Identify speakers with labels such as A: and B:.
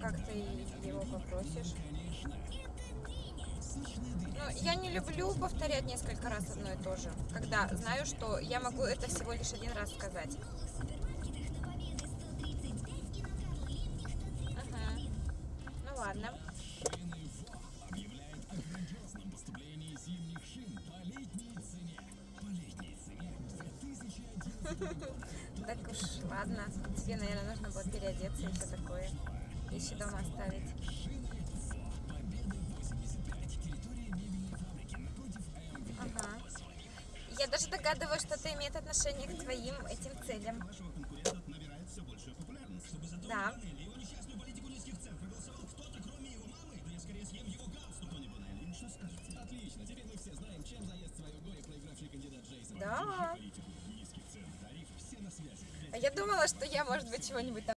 A: как ты его попросишь? Ну, я не люблю повторять несколько раз одно и то же, когда знаю, что я могу это всего лишь один раз сказать. Ну ладно. Так уж, ладно. Тебе, наверное, нужно было переодеться и все такое. Вещи дома оставить. Ага. Я даже догадываюсь, что это имеет отношение к твоим этим целям. Да. Да. А я думала, что я, может быть, чего-нибудь там